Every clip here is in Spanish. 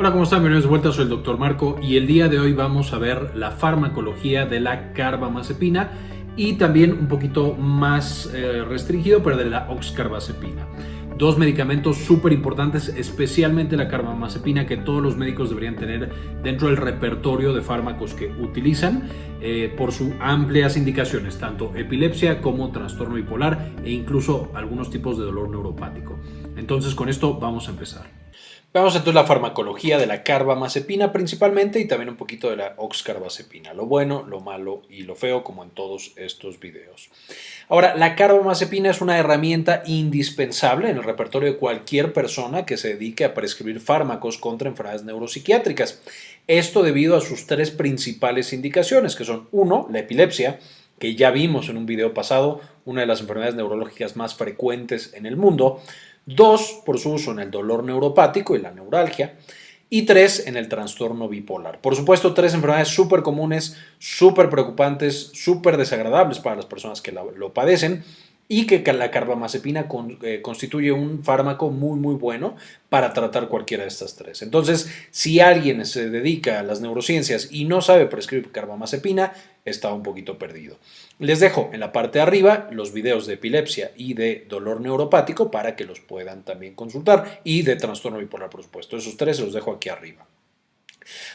Hola, ¿cómo están? Bienvenidos de vuelta, soy el Dr. Marco y el día de hoy vamos a ver la farmacología de la carbamazepina y también un poquito más eh, restringido, pero de la oxcarbazepina. Dos medicamentos súper importantes, especialmente la carbamazepina, que todos los médicos deberían tener dentro del repertorio de fármacos que utilizan eh, por sus amplias indicaciones, tanto epilepsia como trastorno bipolar e incluso algunos tipos de dolor neuropático. Entonces, con esto vamos a empezar. Veamos entonces la farmacología de la carbamazepina principalmente y también un poquito de la oxcarbazepina, lo bueno, lo malo y lo feo como en todos estos videos. Ahora, la carbamazepina es una herramienta indispensable en el repertorio de cualquier persona que se dedique a prescribir fármacos contra enfermedades neuropsiquiátricas. Esto debido a sus tres principales indicaciones, que son la epilepsia, que ya vimos en un video pasado, una de las enfermedades neurológicas más frecuentes en el mundo, Dos, por su uso en el dolor neuropático y la neuralgia. Y tres, en el trastorno bipolar. Por supuesto, tres enfermedades súper comunes, súper preocupantes, súper desagradables para las personas que lo padecen y que la carbamazepina eh, constituye un fármaco muy muy bueno para tratar cualquiera de estas tres. Entonces, si alguien se dedica a las neurociencias y no sabe prescribir carbamazepina, está un poquito perdido. Les dejo en la parte de arriba los videos de epilepsia y de dolor neuropático para que los puedan también consultar y de trastorno bipolar, por supuesto. Esos tres los dejo aquí arriba.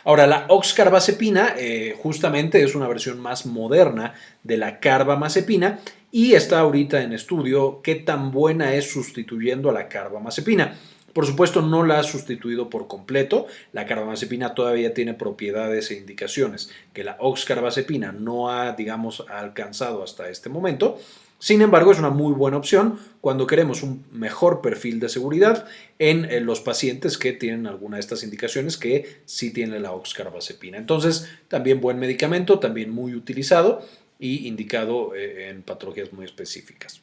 Ahora, la oxcarbazepina eh, justamente es una versión más moderna de la carbamazepina y está ahorita en estudio qué tan buena es sustituyendo a la carbamazepina. Por supuesto, no la ha sustituido por completo. La carbamazepina todavía tiene propiedades e indicaciones que la oxcarbazepina no ha, digamos, alcanzado hasta este momento. Sin embargo, es una muy buena opción cuando queremos un mejor perfil de seguridad en eh, los pacientes que tienen alguna de estas indicaciones que sí tiene la oxcarbazepina. Entonces, también buen medicamento, también muy utilizado y indicado eh, en patologías muy específicas.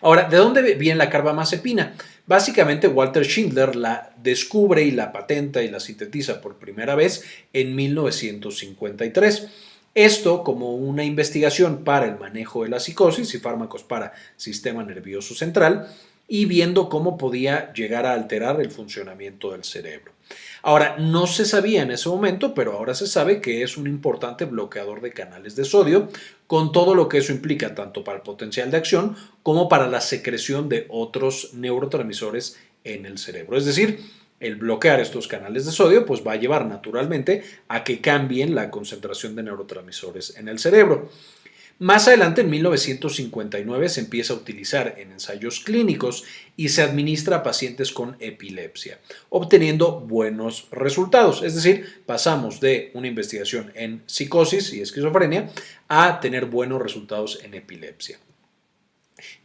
Ahora, ¿de dónde viene la carbamazepina? Básicamente Walter Schindler la descubre y la patenta y la sintetiza por primera vez en 1953. Esto como una investigación para el manejo de la psicosis y fármacos para sistema nervioso central y viendo cómo podía llegar a alterar el funcionamiento del cerebro. Ahora, no se sabía en ese momento, pero ahora se sabe que es un importante bloqueador de canales de sodio, con todo lo que eso implica, tanto para el potencial de acción como para la secreción de otros neurotransmisores en el cerebro. Es decir, el bloquear estos canales de sodio pues va a llevar naturalmente a que cambien la concentración de neurotransmisores en el cerebro. Más adelante, en 1959, se empieza a utilizar en ensayos clínicos y se administra a pacientes con epilepsia, obteniendo buenos resultados. Es decir, pasamos de una investigación en psicosis y esquizofrenia a tener buenos resultados en epilepsia.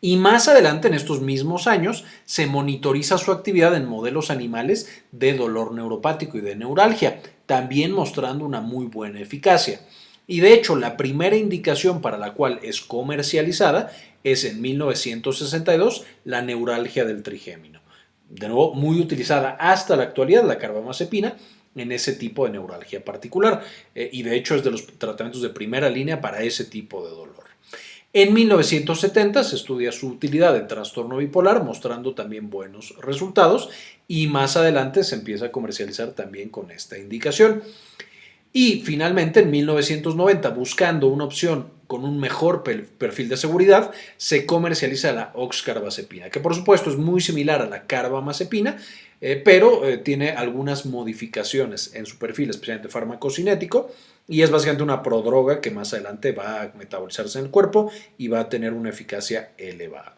Y más adelante, en estos mismos años, se monitoriza su actividad en modelos animales de dolor neuropático y de neuralgia, también mostrando una muy buena eficacia. Y de hecho, la primera indicación para la cual es comercializada es en 1962 la neuralgia del trigémino. De nuevo, muy utilizada hasta la actualidad la carbamazepina en ese tipo de neuralgia particular eh, y de hecho es de los tratamientos de primera línea para ese tipo de dolor. En 1970 se estudia su utilidad en trastorno bipolar mostrando también buenos resultados y más adelante se empieza a comercializar también con esta indicación. Y finalmente, en 1990, buscando una opción con un mejor perfil de seguridad, se comercializa la oxcarbazepina, que por supuesto es muy similar a la carbamazepina, eh, pero eh, tiene algunas modificaciones en su perfil, especialmente farmacocinético, y es básicamente una prodroga que más adelante va a metabolizarse en el cuerpo y va a tener una eficacia elevada.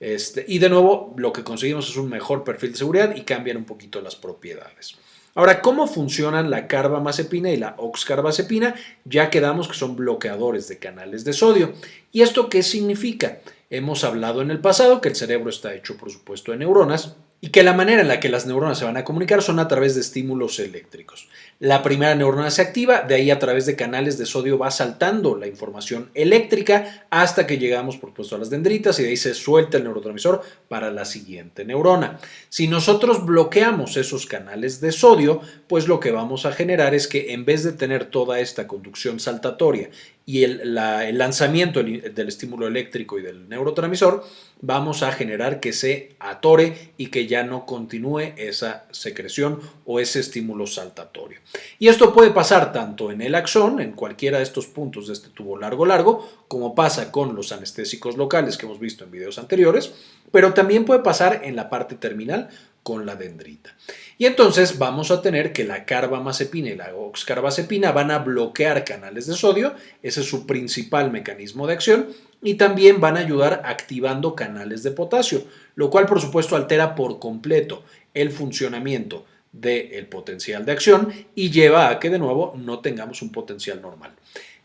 Este, y de nuevo, lo que conseguimos es un mejor perfil de seguridad y cambian un poquito las propiedades. Ahora, ¿cómo funcionan la carbamazepina y la oxcarbazepina? Ya quedamos que son bloqueadores de canales de sodio. ¿Y esto qué significa? Hemos hablado en el pasado que el cerebro está hecho, por supuesto, de neuronas y que la manera en la que las neuronas se van a comunicar son a través de estímulos eléctricos. La primera neurona se activa, de ahí a través de canales de sodio va saltando la información eléctrica hasta que llegamos por supuesto a las dendritas y de ahí se suelta el neurotransmisor para la siguiente neurona. Si nosotros bloqueamos esos canales de sodio, pues lo que vamos a generar es que en vez de tener toda esta conducción saltatoria y el, lanzamiento del, estímulo eléctrico y del neurotransmisor, vamos a generar que se atore y que ya no continúe esa secreción o ese estímulo saltatorio. Y esto puede pasar tanto en el axón, en cualquiera de estos puntos de este tubo largo largo, como pasa con los anestésicos locales que hemos visto en videos anteriores, pero también puede pasar en la parte terminal con la dendrita. Y entonces vamos a tener que la carbamazepina y la oxcarbazepina van a bloquear canales de sodio, ese es su principal mecanismo de acción, y también van a ayudar activando canales de potasio, lo cual por supuesto altera por completo el funcionamiento del potencial de acción y lleva a que de nuevo no tengamos un potencial normal.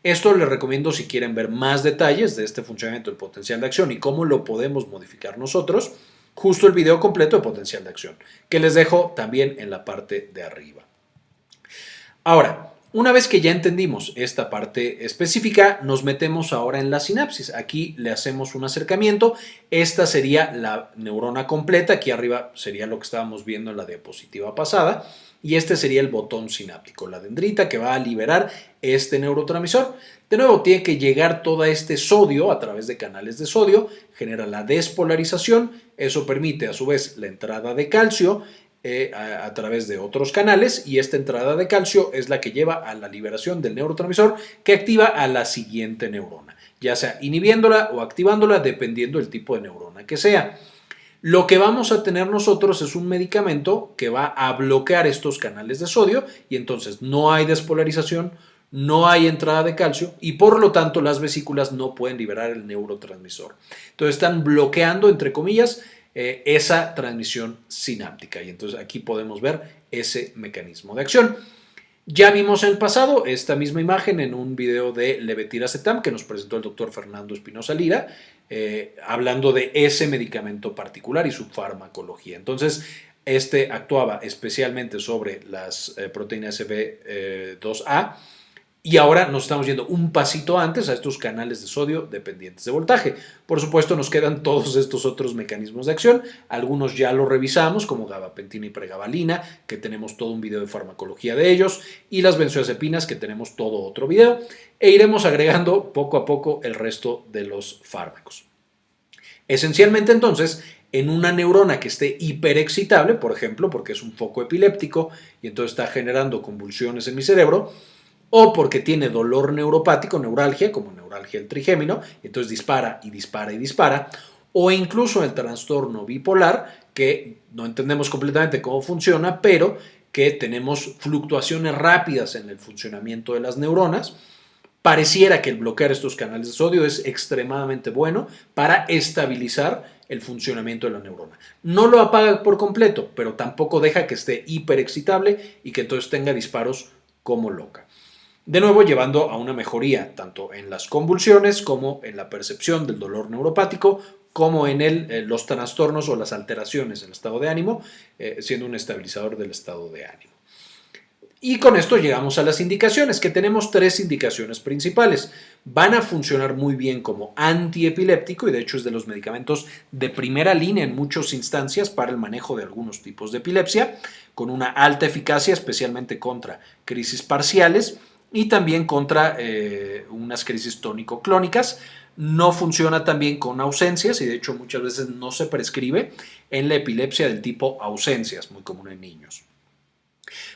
Esto les recomiendo si quieren ver más detalles de este funcionamiento del potencial de acción y cómo lo podemos modificar nosotros, justo el video completo de potencial de acción, que les dejo también en la parte de arriba. Ahora, una vez que ya entendimos esta parte específica, nos metemos ahora en la sinapsis. Aquí le hacemos un acercamiento. Esta sería la neurona completa. Aquí arriba sería lo que estábamos viendo en la diapositiva pasada. Y este sería el botón sináptico, la dendrita que va a liberar este neurotransmisor. De nuevo, tiene que llegar todo este sodio a través de canales de sodio, genera la despolarización, eso permite a su vez la entrada de calcio eh, a, través de otros canales y esta entrada de calcio es la que lleva a la liberación del neurotransmisor que activa a la siguiente neurona, ya sea inhibiéndola o activándola dependiendo del tipo de neurona que sea. Lo que vamos a tener nosotros es un medicamento que va a bloquear estos canales de sodio y entonces no hay despolarización, no hay entrada de calcio y por lo tanto las vesículas no pueden liberar el neurotransmisor. Entonces están bloqueando, entre comillas, eh, esa transmisión sináptica y entonces aquí podemos ver ese mecanismo de acción. Ya vimos en el pasado esta misma imagen en un video de levetiracetam que nos presentó el doctor Fernando Espinosa Lira, eh, hablando de ese medicamento particular y su farmacología. Entonces, este actuaba especialmente sobre las eh, proteínas CB2A y ahora nos estamos yendo un pasito antes a estos canales de sodio dependientes de voltaje. Por supuesto, nos quedan todos estos otros mecanismos de acción. Algunos ya los revisamos, como gabapentina y pregabalina, que tenemos todo un video de farmacología de ellos, y las benzodiazepinas, que tenemos todo otro video. E iremos agregando poco a poco el resto de los fármacos. Esencialmente, entonces, en una neurona que esté hiperexcitable, por ejemplo, porque es un foco epiléptico y entonces está generando convulsiones en mi cerebro, o porque tiene dolor neuropático, neuralgia, como neuralgia del trigémino, entonces dispara y dispara y dispara, o incluso el trastorno bipolar, que no entendemos completamente cómo funciona, pero que tenemos fluctuaciones rápidas en el funcionamiento de las neuronas. Pareciera que el bloquear estos canales de sodio es extremadamente bueno para estabilizar el funcionamiento de la neurona. No lo apaga por completo, pero tampoco deja que esté hiperexcitable y que entonces tenga disparos como loca. De nuevo, llevando a una mejoría tanto en las convulsiones como en la percepción del dolor neuropático, como en eh, los trastornos o las alteraciones en el estado de ánimo, eh, siendo un estabilizador del estado de ánimo. Y con esto llegamos a las indicaciones, que tenemos tres indicaciones principales. Van a funcionar muy bien como antiepiléptico y de hecho es de los medicamentos de primera línea en muchas instancias para el manejo de algunos tipos de epilepsia, con una alta eficacia especialmente contra crisis parciales y también contra eh, unas crisis tónico-clónicas. No funciona también con ausencias y de hecho muchas veces no se prescribe en la epilepsia del tipo ausencias, muy común en niños.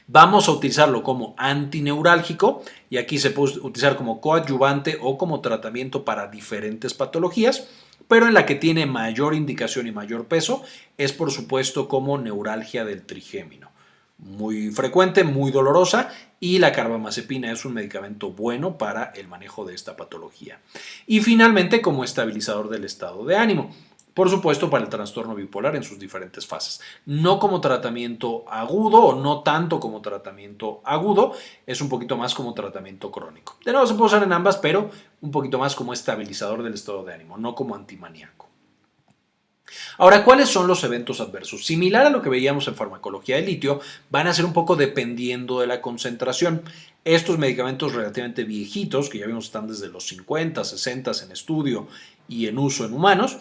Vamos a utilizarlo como antineurálgico y aquí se puede utilizar como coadyuvante o como tratamiento para diferentes patologías, pero en la que tiene mayor indicación y mayor peso es por supuesto como neuralgia del trigémino muy frecuente, muy dolorosa y la carbamazepina es un medicamento bueno para el manejo de esta patología. Y finalmente como estabilizador del estado de ánimo. Por supuesto, para el trastorno bipolar en sus diferentes fases. No como tratamiento agudo o no tanto como tratamiento agudo, es un poquito más como tratamiento crónico. De nuevo se puede usar en ambas, pero un poquito más como estabilizador del estado de ánimo, no como antimaníaco. Ahora, ¿cuáles son los eventos adversos? Similar a lo que veíamos en farmacología de litio, van a ser un poco dependiendo de la concentración. Estos medicamentos relativamente viejitos, que ya vimos están desde los 50, 60 en estudio y en uso en humanos,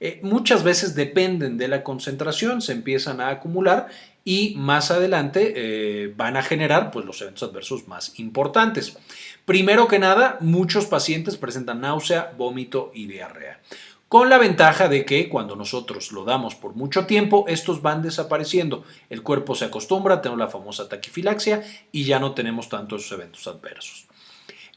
eh, muchas veces dependen de la concentración, se empiezan a acumular y más adelante eh, van a generar pues, los eventos adversos más importantes. Primero que nada, muchos pacientes presentan náusea, vómito y diarrea con la ventaja de que cuando nosotros lo damos por mucho tiempo, estos van desapareciendo. El cuerpo se acostumbra, tenemos la famosa taquifilaxia y ya no tenemos tantos eventos adversos.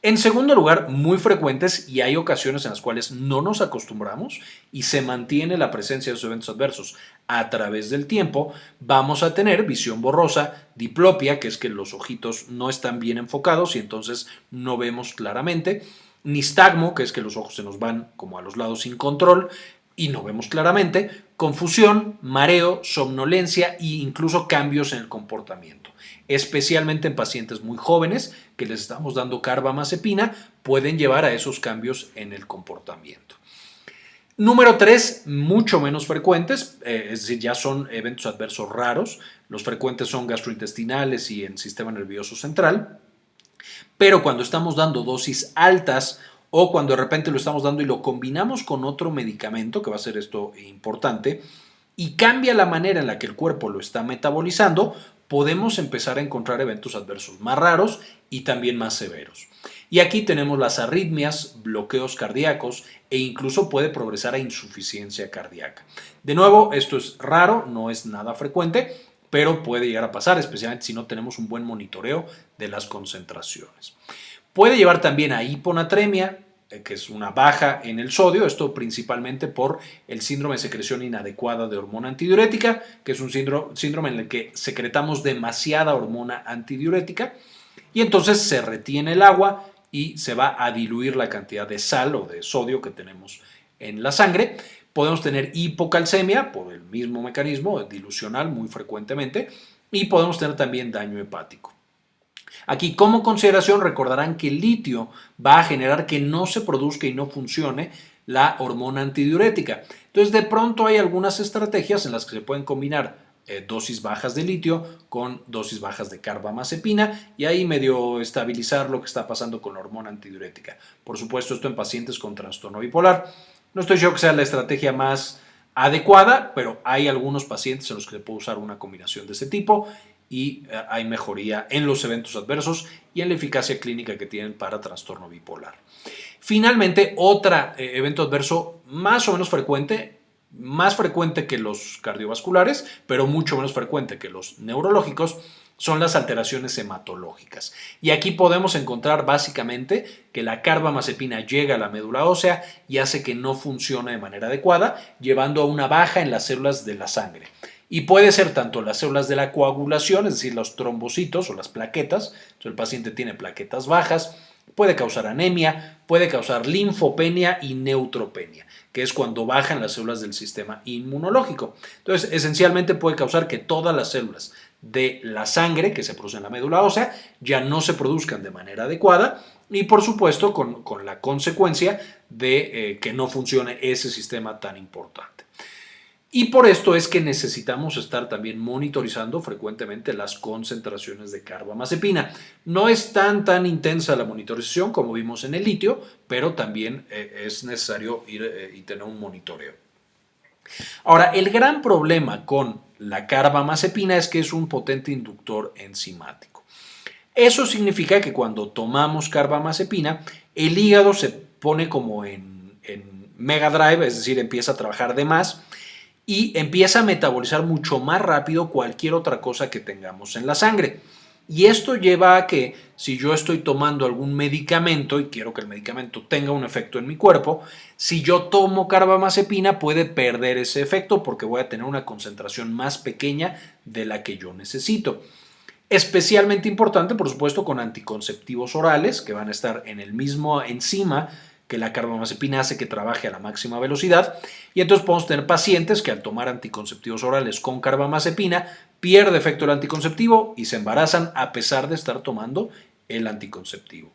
En segundo lugar, muy frecuentes y hay ocasiones en las cuales no nos acostumbramos y se mantiene la presencia de esos eventos adversos a través del tiempo, vamos a tener visión borrosa, diplopia, que es que los ojitos no están bien enfocados y entonces no vemos claramente, nistagmo, que es que los ojos se nos van como a los lados sin control y no vemos claramente, confusión, mareo, somnolencia e incluso cambios en el comportamiento. Especialmente en pacientes muy jóvenes que les estamos dando carbamazepina, pueden llevar a esos cambios en el comportamiento. Número 3, mucho menos frecuentes, eh, es decir, ya son eventos adversos raros. Los frecuentes son gastrointestinales y en sistema nervioso central. Pero cuando estamos dando dosis altas o cuando de repente lo estamos dando y lo combinamos con otro medicamento, que va a ser esto importante, y cambia la manera en la que el cuerpo lo está metabolizando, podemos empezar a encontrar eventos adversos más raros y también más severos. Y aquí tenemos las arritmias, bloqueos cardíacos e incluso puede progresar a insuficiencia cardíaca. De nuevo, esto es raro, no es nada frecuente, pero puede llegar a pasar, especialmente si no tenemos un buen monitoreo de las concentraciones. Puede llevar también a hiponatremia, eh, que es una baja en el sodio, esto principalmente por el síndrome de secreción inadecuada de hormona antidiurética, que es un síndrome en el que secretamos demasiada hormona antidiurética y entonces se retiene el agua y se va a diluir la cantidad de sal o de sodio que tenemos en la sangre Podemos tener hipocalcemia por el mismo mecanismo dilucional muy frecuentemente y podemos tener también daño hepático. Aquí como consideración recordarán que el litio va a generar que no se produzca y no funcione la hormona antidiurética. Entonces de pronto hay algunas estrategias en las que se pueden combinar eh, dosis bajas de litio con dosis bajas de carbamazepina y ahí medio estabilizar lo que está pasando con la hormona antidiurética. Por supuesto esto en pacientes con trastorno bipolar. No estoy seguro que sea la estrategia más adecuada, pero hay algunos pacientes en los que se puede usar una combinación de ese tipo y eh, hay mejoría en los eventos adversos y en la eficacia clínica que tienen para trastorno bipolar. Finalmente, otro eh, evento adverso más o menos frecuente, más frecuente que los cardiovasculares, pero mucho menos frecuente que los neurológicos, son las alteraciones hematológicas. Y aquí podemos encontrar básicamente que la carbamazepina llega a la médula ósea y hace que no funcione de manera adecuada, llevando a una baja en las células de la sangre. Y puede ser tanto las células de la coagulación, es decir, los trombocitos o las plaquetas, el paciente tiene plaquetas bajas, puede causar anemia, puede causar linfopenia y neutropenia, que es cuando bajan las células del sistema inmunológico. Entonces, esencialmente puede causar que todas las células de la sangre que se produce en la médula ósea ya no se produzcan de manera adecuada y por supuesto con, la consecuencia de eh, que no funcione ese sistema tan importante. Y por esto es que necesitamos estar también monitorizando frecuentemente las concentraciones de carbamazepina. No es tan tan intensa la monitorización como vimos en el litio, pero también eh, es necesario ir eh, y tener un monitoreo. Ahora, el gran problema con la carbamazepina es que es un potente inductor enzimático. Eso significa que cuando tomamos carbamazepina, el hígado se pone como en, en mega drive, es decir, empieza a trabajar de más y empieza a metabolizar mucho más rápido cualquier otra cosa que tengamos en la sangre. Y esto lleva a que si yo estoy tomando algún medicamento y quiero que el medicamento tenga un efecto en mi cuerpo, si yo tomo carbamazepina puede perder ese efecto porque voy a tener una concentración más pequeña de la que yo necesito. Especialmente importante, por supuesto, con anticonceptivos orales que van a estar en el mismo enzima que la carbamazepina hace que trabaje a la máxima velocidad y entonces podemos tener pacientes que al tomar anticonceptivos orales con carbamazepina pierde efecto el anticonceptivo y se embarazan a pesar de estar tomando el anticonceptivo.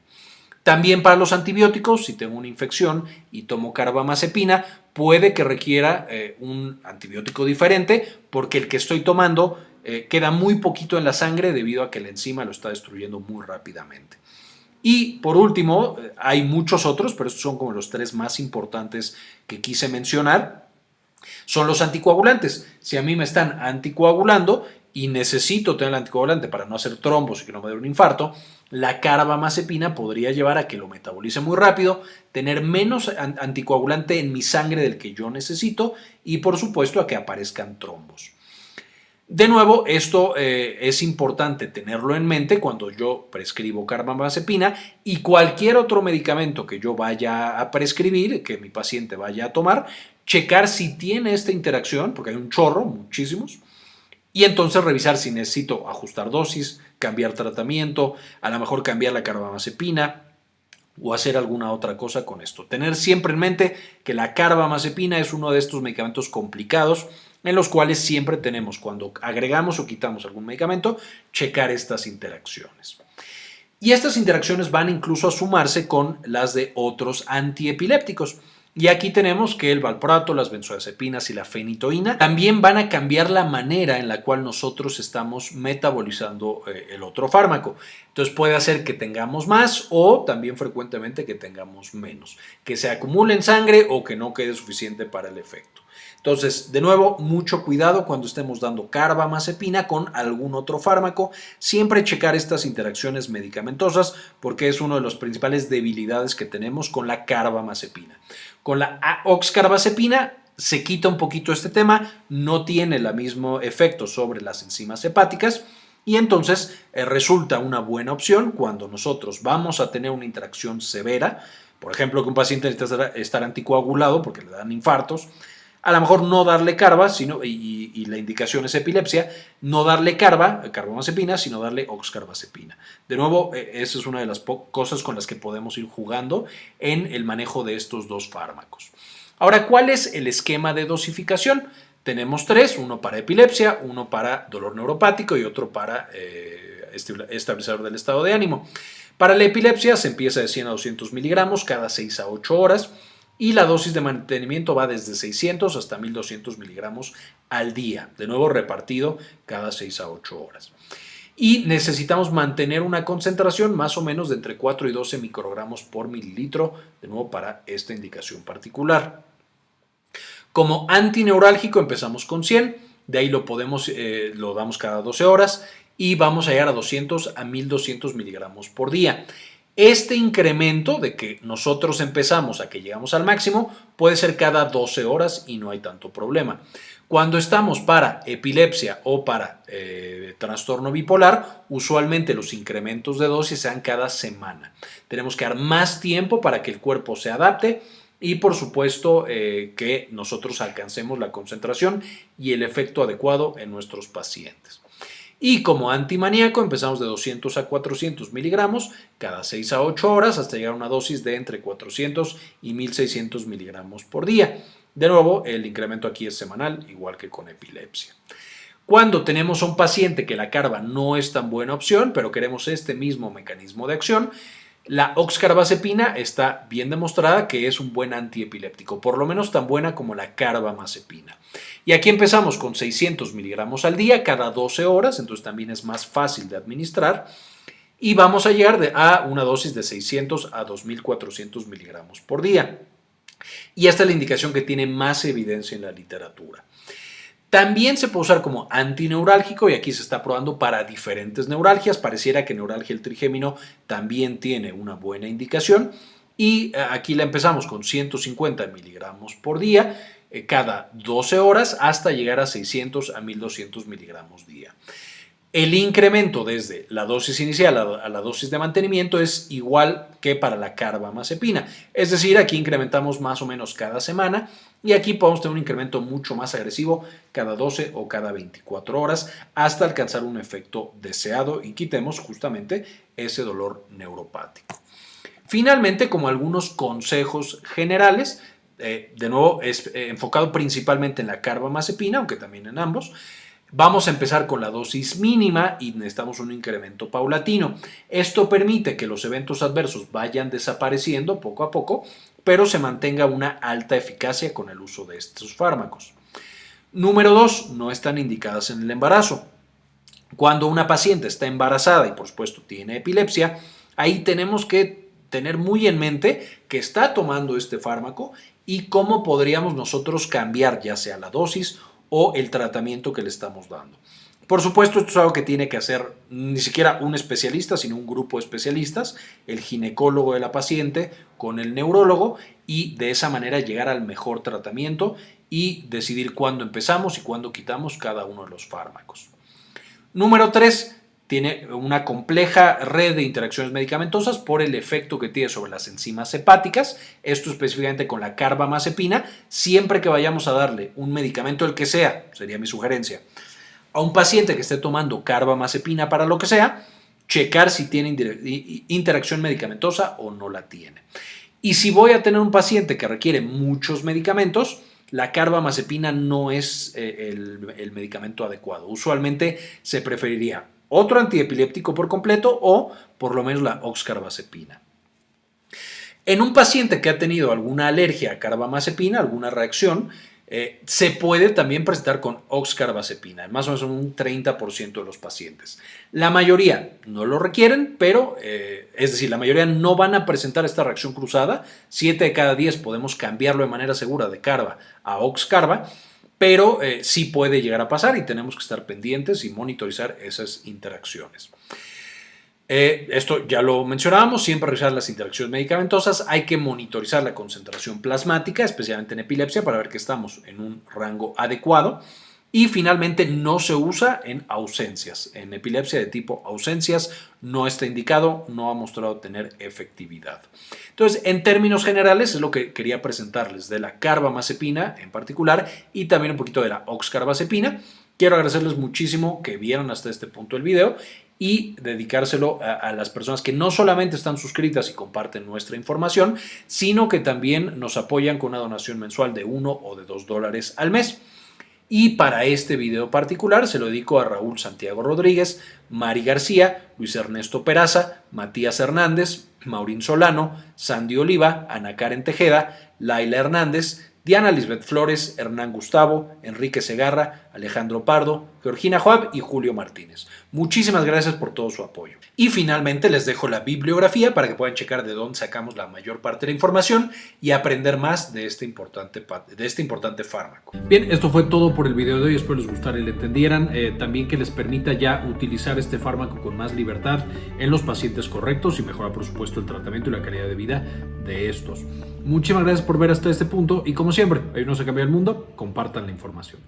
También para los antibióticos, si tengo una infección y tomo carbamazepina, puede que requiera eh, un antibiótico diferente porque el que estoy tomando eh, queda muy poquito en la sangre debido a que la enzima lo está destruyendo muy rápidamente. Y por último, hay muchos otros, pero estos son como los tres más importantes que quise mencionar. son los anticoagulantes. Si a mí me están anticoagulando y necesito tener el anticoagulante para no hacer trombos y que no me dé un infarto, la carbamazepina podría llevar a que lo metabolice muy rápido, tener menos anticoagulante en mi sangre del que yo necesito y por supuesto a que aparezcan trombos. De nuevo, esto eh, es importante tenerlo en mente cuando yo prescribo carbamazepina y cualquier otro medicamento que yo vaya a prescribir, que mi paciente vaya a tomar, checar si tiene esta interacción, porque hay un chorro, muchísimos, y entonces revisar si necesito ajustar dosis, cambiar tratamiento, a lo mejor cambiar la carbamazepina o hacer alguna otra cosa con esto. Tener siempre en mente que la carbamazepina es uno de estos medicamentos complicados en los cuales siempre tenemos, cuando agregamos o quitamos algún medicamento, checar estas interacciones. Y estas interacciones van incluso a sumarse con las de otros antiepilépticos. Y aquí tenemos que el valproato, las benzodiazepinas y la fenitoína también van a cambiar la manera en la cual nosotros estamos metabolizando eh, el otro fármaco. Entonces puede hacer que tengamos más o también frecuentemente que tengamos menos, que se acumule en sangre o que no quede suficiente para el efecto. Entonces, de nuevo, mucho cuidado cuando estemos dando carbamazepina con algún otro fármaco. Siempre checar estas interacciones medicamentosas porque es una de las principales debilidades que tenemos con la carbamazepina. Con la oxcarbazepina se quita un poquito este tema, no tiene el mismo efecto sobre las enzimas hepáticas y entonces eh, resulta una buena opción cuando nosotros vamos a tener una interacción severa, por ejemplo que un paciente necesita estar anticoagulado porque le dan infartos, a lo mejor no darle carba, sino, y, la indicación es epilepsia, no darle carba, carbamazepina, sino darle oxcarbazepina. De nuevo, e, esa es una de las cosas con las que podemos ir jugando en el manejo de estos dos fármacos. Ahora, ¿cuál es el esquema de dosificación? Tenemos tres, uno para epilepsia, uno para dolor neuropático y otro para eh, estabilizador del estado de ánimo. Para la epilepsia se empieza de 100 a 200 miligramos cada 6 a 8 horas y la dosis de mantenimiento va desde 600 hasta 1200 miligramos al día, de nuevo repartido cada 6 a 8 horas. Y necesitamos mantener una concentración más o menos de entre 4 y 12 microgramos por mililitro, de nuevo para esta indicación particular. Como antineurálgico empezamos con 100, de ahí lo, podemos, eh, lo damos cada 12 horas y vamos a llegar a 200 a 1200 miligramos por día. Este incremento de que nosotros empezamos a que llegamos al máximo puede ser cada 12 horas y no hay tanto problema. Cuando estamos para epilepsia o para eh, trastorno bipolar, usualmente los incrementos de dosis sean cada semana. Tenemos que dar más tiempo para que el cuerpo se adapte y por supuesto eh, que nosotros alcancemos la concentración y el efecto adecuado en nuestros pacientes. Y como antimaníaco empezamos de 200 a 400 miligramos cada 6 a 8 horas hasta llegar a una dosis de entre 400 y 1600 miligramos por día. De nuevo, el incremento aquí es semanal, igual que con epilepsia. Cuando tenemos a un paciente que la carba no es tan buena opción, pero queremos este mismo mecanismo de acción, la oxcarbazepina está bien demostrada que es un buen antiepiléptico, por lo menos tan buena como la carbamazepina. Y aquí empezamos con 600 miligramos al día cada 12 horas, entonces también es más fácil de administrar. Y vamos a llegar a una dosis de 600 a 2400 miligramos por día. Y esta es la indicación que tiene más evidencia en la literatura. También se puede usar como antineurálgico y aquí se está probando para diferentes neuralgias. Pareciera que neuralgia el trigémino también tiene una buena indicación. Y eh, aquí la empezamos con 150 miligramos por día eh, cada 12 horas hasta llegar a 600 a 1200 miligramos día. El incremento desde la dosis inicial a la dosis de mantenimiento es igual que para la carbamazepina. Es decir, aquí incrementamos más o menos cada semana y aquí podemos tener un incremento mucho más agresivo cada 12 o cada 24 horas hasta alcanzar un efecto deseado y quitemos justamente ese dolor neuropático. Finalmente, como algunos consejos generales, eh, de nuevo es eh, enfocado principalmente en la carbamazepina, aunque también en ambos, Vamos a empezar con la dosis mínima y necesitamos un incremento paulatino. Esto permite que los eventos adversos vayan desapareciendo poco a poco, pero se mantenga una alta eficacia con el uso de estos fármacos. Número 2. No están indicadas en el embarazo. Cuando una paciente está embarazada y por supuesto tiene epilepsia, ahí tenemos que tener muy en mente que está tomando este fármaco y cómo podríamos nosotros cambiar ya sea la dosis o el tratamiento que le estamos dando. Por supuesto, esto es algo que tiene que hacer ni siquiera un especialista, sino un grupo de especialistas, el ginecólogo de la paciente con el neurólogo y de esa manera llegar al mejor tratamiento y decidir cuándo empezamos y cuándo quitamos cada uno de los fármacos. Número 3. Tiene una compleja red de interacciones medicamentosas por el efecto que tiene sobre las enzimas hepáticas, esto específicamente con la carbamazepina, siempre que vayamos a darle un medicamento, el que sea, sería mi sugerencia, a un paciente que esté tomando carbamazepina para lo que sea, checar si tiene interacción medicamentosa o no la tiene. Y si voy a tener un paciente que requiere muchos medicamentos, la carbamazepina no es eh, el, el, medicamento adecuado. Usualmente se preferiría otro antiepiléptico por completo o por lo menos la oxcarbazepina. En un paciente que ha tenido alguna alergia a carbamazepina, alguna reacción, eh, se puede también presentar con oxcarbazepina, más o menos un 30% de los pacientes. La mayoría no lo requieren, pero eh, es decir, la mayoría no van a presentar esta reacción cruzada. 7 de cada 10 podemos cambiarlo de manera segura de carba a oxcarba, pero eh, sí puede llegar a pasar y tenemos que estar pendientes y monitorizar esas interacciones. Eh, esto ya lo mencionábamos, siempre revisar las interacciones medicamentosas, hay que monitorizar la concentración plasmática, especialmente en epilepsia, para ver que estamos en un rango adecuado. Y finalmente no se usa en ausencias. En epilepsia de tipo ausencias no está indicado, no ha mostrado tener efectividad. Entonces, en términos generales, es lo que quería presentarles de la carbamazepina en particular y también un poquito de la oxcarbazepina. Quiero agradecerles muchísimo que vieron hasta este punto el video y dedicárselo a, las personas que no solamente están suscritas y comparten nuestra información, sino que también nos apoyan con una donación mensual de 1 o de 2 dólares al mes. Y para este video particular se lo dedico a Raúl Santiago Rodríguez, Mari García, Luis Ernesto Peraza, Matías Hernández, Maurín Solano, Sandy Oliva, Ana Karen Tejeda, Laila Hernández, Diana Lisbeth Flores, Hernán Gustavo, Enrique Segarra, Alejandro Pardo, Georgina Joab y Julio Martínez. Muchísimas gracias por todo su apoyo. Y finalmente les dejo la bibliografía para que puedan checar de dónde sacamos la mayor parte de la información y aprender más de este importante, de este importante fármaco. Bien, esto fue todo por el video de hoy. Espero les gustara y le entendieran. Eh, también que les permita ya utilizar este fármaco con más libertad en los pacientes correctos y mejora por supuesto el tratamiento y la calidad de vida de estos. Muchísimas gracias por ver hasta este punto y como siempre, hoy no se cambia el mundo, compartan la información.